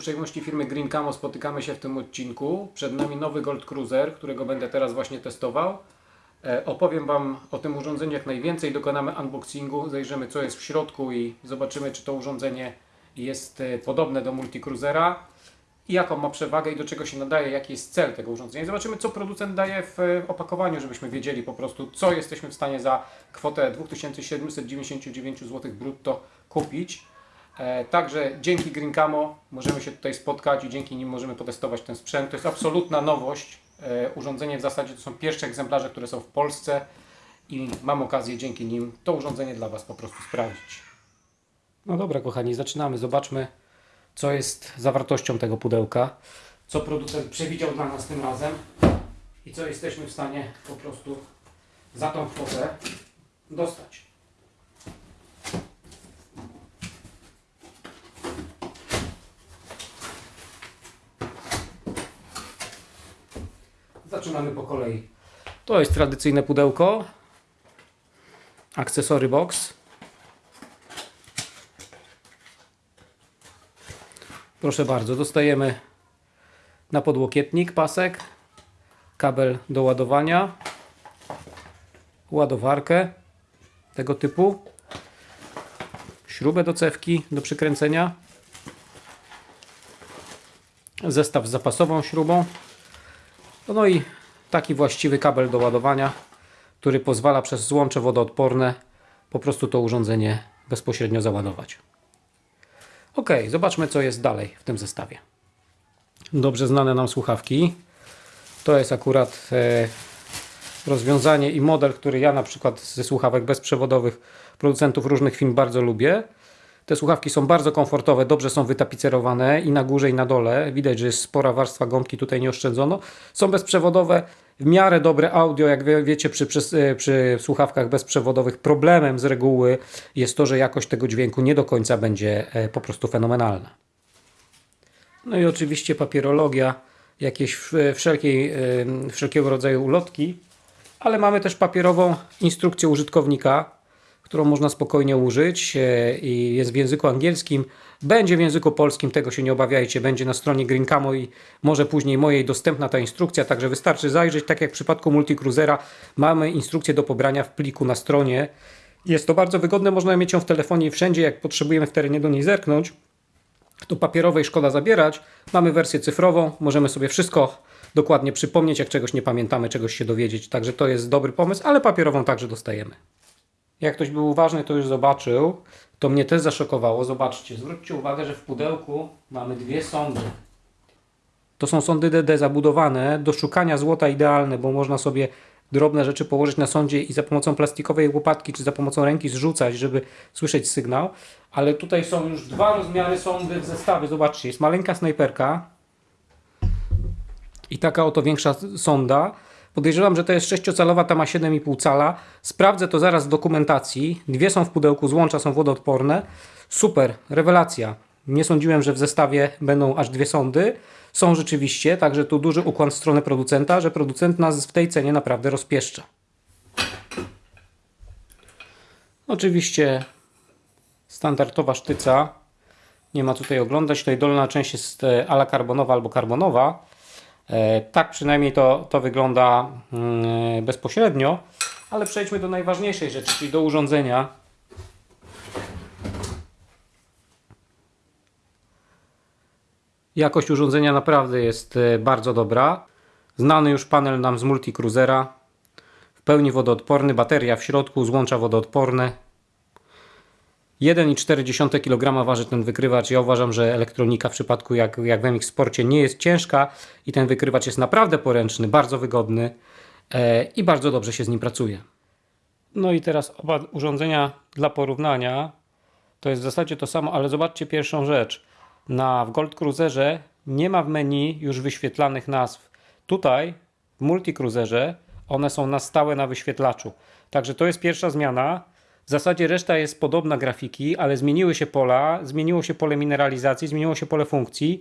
Uprzejmości firmy Green Camo spotykamy się w tym odcinku. Przed nami nowy Gold Cruiser, którego będę teraz właśnie testował. E, opowiem Wam o tym urządzeniu jak najwięcej, dokonamy unboxingu, zajrzymy co jest w środku i zobaczymy czy to urządzenie jest e, podobne do Multicruisera i jaką ma przewagę i do czego się nadaje, jaki jest cel tego urządzenia. I zobaczymy co producent daje w e, opakowaniu, żebyśmy wiedzieli po prostu co jesteśmy w stanie za kwotę 2799 zł brutto kupić. E, Także dzięki Green Camo możemy się tutaj spotkać i dzięki nim możemy potestować ten sprzęt. To jest absolutna nowość. E, Urządzenie w zasadzie to są pierwsze egzemplarze, które są w Polsce i mam okazję dzięki nim to urządzenie dla Was po prostu sprawdzić. No dobra kochani, zaczynamy. Zobaczmy co jest zawartością tego pudełka, co producent przewidział dla nas tym razem i co jesteśmy w stanie po prostu za tą kwotę dostać. Zaczynamy po kolei. To jest tradycyjne pudełko. Akcesory box. Proszę bardzo, dostajemy na podłokietnik pasek, kabel do ładowania, ładowarkę tego typu, śrubę do cewki do przykręcenia, zestaw z zapasową śrubą, no i taki właściwy kabel do ładowania, który pozwala przez złącze wodoodporne po prostu to urządzenie bezpośrednio załadować. Ok, zobaczmy co jest dalej w tym zestawie. Dobrze znane nam słuchawki. To jest akurat e, rozwiązanie i model, który ja na przykład ze słuchawek bezprzewodowych producentów różnych firm bardzo lubię. Te słuchawki są bardzo komfortowe, dobrze są wytapicerowane i na górze i na dole. Widać, że jest spora warstwa gąbki, tutaj nie oszczędzono. Są bezprzewodowe, w miarę dobre audio, jak wie, wiecie przy, przy, przy słuchawkach bezprzewodowych problemem z reguły jest to, że jakość tego dźwięku nie do końca będzie e, po prostu fenomenalna. No i oczywiście papierologia, jakieś wszelkiej, wszelkiego rodzaju ulotki, ale mamy też papierową instrukcję użytkownika, którą można spokojnie użyć e, i jest w języku angielskim. Będzie w języku polskim, tego się nie obawiajcie, będzie na stronie Green Camo i może później mojej dostępna ta instrukcja, także wystarczy zajrzeć, tak jak w przypadku Multicruisera mamy instrukcję do pobrania w pliku na stronie. Jest to bardzo wygodne, można mieć ją w telefonie i wszędzie, jak potrzebujemy w terenie do niej zerknąć. To papierowej szkoda zabierać. Mamy wersję cyfrową, możemy sobie wszystko dokładnie przypomnieć, jak czegoś nie pamiętamy, czegoś się dowiedzieć. Także to jest dobry pomysł, ale papierową także dostajemy. Jak ktoś był uważny, to już zobaczył. To mnie też zaszokowało. Zobaczcie, zwróćcie uwagę, że w pudełku mamy dwie sondy. To są sondy DD zabudowane do szukania złota idealne, bo można sobie drobne rzeczy położyć na sondzie i za pomocą plastikowej łopatki czy za pomocą ręki zrzucać, żeby słyszeć sygnał. Ale tutaj są już dwa rozmiary sondy w zestawie. Zobaczcie, jest maleńka snajperka i taka oto większa sonda. Podejrzewam, że to jest 6-calowa, ta ma 7,5 cala. Sprawdzę to zaraz w dokumentacji. Dwie są w pudełku, złącza są wodoodporne. Super, rewelacja. Nie sądziłem, że w zestawie będą aż dwie sondy. Są rzeczywiście, także tu duży ukłon w stronę producenta, że producent nas w tej cenie naprawdę rozpieszcza. Oczywiście standardowa sztyca. Nie ma tutaj oglądać. Tutaj dolna część jest e, ala karbonowa albo karbonowa. E, Tak przynajmniej to, to wygląda mm, bezpośrednio, ale przejdźmy do najważniejszej rzeczy, czyli do urządzenia. Jakość urządzenia naprawdę jest e, bardzo dobra. Znany już panel nam z Multicruisera. W pełni wodoodporny, bateria w środku, złącza wodoodporne. 1,4 kg waży ten wykrywacz. Ja uważam, że elektronika w przypadku jak, jak w MX Sporcie nie jest ciężka i ten wykrywacz jest naprawdę poręczny, bardzo wygodny e, i bardzo dobrze się z nim pracuje. No i teraz oba urządzenia dla porównania to jest w zasadzie to samo, ale zobaczcie pierwszą rzecz. Na w Gold Cruiserze nie ma w menu już wyświetlanych nazw. Tutaj w Multicruiserze one są na stałe na wyświetlaczu. Także to jest pierwsza zmiana. W zasadzie reszta jest podobna grafiki, ale zmieniły się pola, zmieniło się pole mineralizacji, zmieniło się pole funkcji.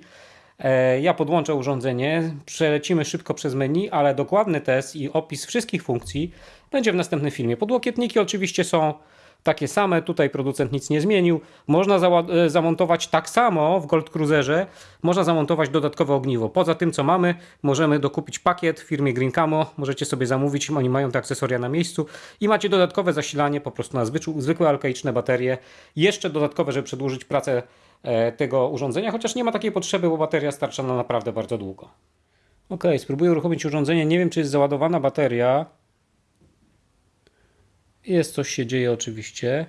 E, Ja podłączę urządzenie, przelecimy szybko przez menu, ale dokładny test i opis wszystkich funkcji będzie w następnym filmie. Podłokietniki oczywiście są takie same, tutaj producent nic nie zmienił. Można zała- e, zamontować tak samo w Gold Cruiserze, można zamontować dodatkowe ogniwo. Poza tym, co mamy, możemy dokupić pakiet w firmie Green Camo, możecie sobie zamówić, oni mają te akcesoria na miejscu i macie dodatkowe zasilanie po prostu na zwykłe alkaiczne baterie. Jeszcze dodatkowe, żeby przedłużyć pracę e, tego urządzenia, chociaż nie ma takiej potrzeby, bo bateria starcza na naprawdę bardzo długo. Ok, spróbuję uruchomić urządzenie. Nie wiem, czy jest załadowana bateria. Jest, coś się dzieje oczywiście.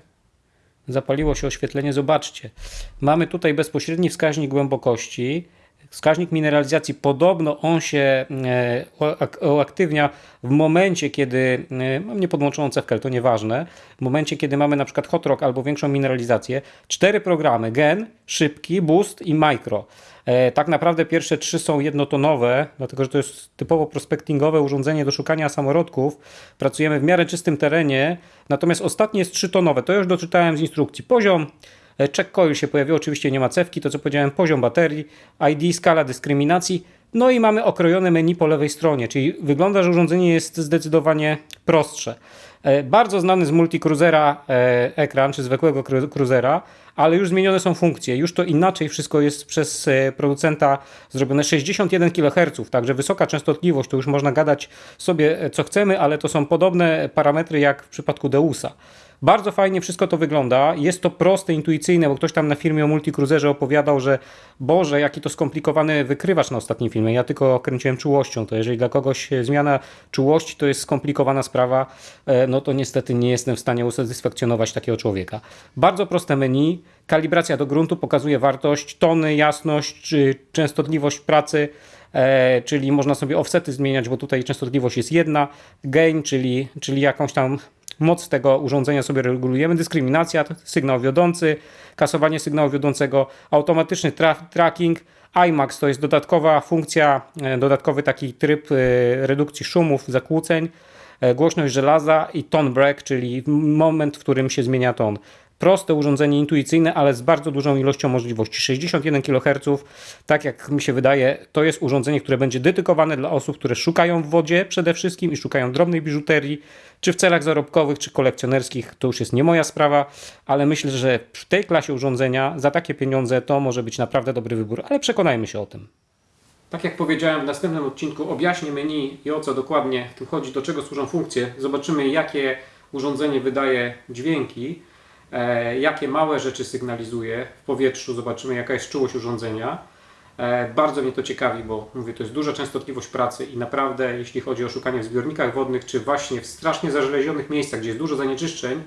Zapaliło się oświetlenie. Zobaczcie. Mamy tutaj bezpośredni wskaźnik głębokości. Wskaźnik mineralizacji, podobno on się e, uak- uaktywnia w momencie, kiedy, e, mam niepodłączoną cewkę, to nieważne, w momencie, kiedy mamy na przykład hot rock albo większą mineralizację. Cztery programy, gen, szybki, boost i micro. E, Tak naprawdę pierwsze trzy są jednotonowe, dlatego że to jest typowo prospektingowe urządzenie do szukania samorodków. Pracujemy w miarę czystym terenie, natomiast ostatnie jest trzytonowe. To już doczytałem z instrukcji. Poziom check coil się pojawiło, oczywiście nie ma cewki, to co powiedziałem, poziom baterii, ID, skala dyskryminacji. No i mamy okrojone menu po lewej stronie, czyli wygląda, że urządzenie jest zdecydowanie prostsze. E, Bardzo znany z multicruisera e, ekran, czy zwykłego cru- cruisera, ale już zmienione są funkcje. Już to inaczej wszystko jest przez e, producenta zrobione 61 kHz, także wysoka częstotliwość, to już można gadać sobie e, co chcemy, ale to są podobne parametry jak w przypadku Deusa. Bardzo fajnie wszystko to wygląda. Jest to proste, intuicyjne, bo ktoś tam na filmie o multicruiserze opowiadał, że Boże, jaki to skomplikowany wykrywacz na ostatnim filmie. Ja tylko kręciłem czułością. To jeżeli dla kogoś e, zmiana czułości to jest skomplikowana sprawa, no to niestety nie jestem w stanie usatysfakcjonować takiego człowieka. Bardzo proste menu. Kalibracja do gruntu pokazuje wartość, tony, jasność, czy częstotliwość pracy. E, czyli można sobie offsety zmieniać, bo tutaj częstotliwość jest jedna, gain, czyli, czyli jakąś tam moc tego urządzenia sobie regulujemy, dyskryminacja, sygnał wiodący, kasowanie sygnału wiodącego, automatyczny tra tracking, IMAX to jest dodatkowa funkcja, e, dodatkowy taki tryb e, redukcji szumów, zakłóceń, e, głośność żelaza i tone break, czyli moment, w którym się zmienia ton. Proste urządzenie, intuicyjne, ale z bardzo dużą ilością możliwości. 61 kHz, tak jak mi się wydaje, to jest urządzenie, które będzie dedykowane dla osób, które szukają w wodzie przede wszystkim i szukają drobnej biżuterii, czy w celach zarobkowych, czy kolekcjonerskich. To już jest nie moja sprawa, ale myślę, że w tej klasie urządzenia za takie pieniądze to może być naprawdę dobry wybór, ale przekonajmy się o tym. Tak jak powiedziałem w następnym odcinku, objaśnię menu i o co dokładnie w tym chodzi, do czego służą funkcje. Zobaczymy, jakie urządzenie wydaje dźwięki, jakie małe rzeczy sygnalizuje w powietrzu. Zobaczymy, jaka jest czułość urządzenia. E, bardzo mnie to ciekawi, bo mówię, to jest duża częstotliwość pracy i naprawdę, jeśli chodzi o szukanie w zbiornikach wodnych, czy właśnie w strasznie zażelezionych miejscach, gdzie jest dużo zanieczyszczeń,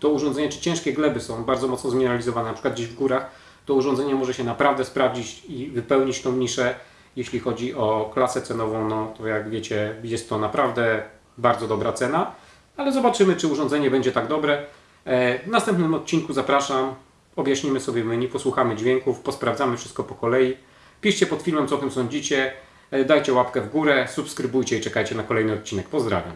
to urządzenie, czy ciężkie gleby są bardzo mocno zmineralizowane, na przykład gdzieś w górach, to urządzenie może się naprawdę sprawdzić i wypełnić tą niszę. Jeśli chodzi o klasę cenową, no to jak wiecie, jest to naprawdę bardzo dobra cena, ale zobaczymy, czy urządzenie będzie tak dobre. E, W następnym odcinku zapraszam, objaśnimy sobie menu, posłuchamy dźwięków, posprawdzamy wszystko po kolei. Piszcie pod filmem, co o tym sądzicie, E, dajcie łapkę w górę, subskrybujcie i czekajcie na kolejny odcinek. Pozdrawiam.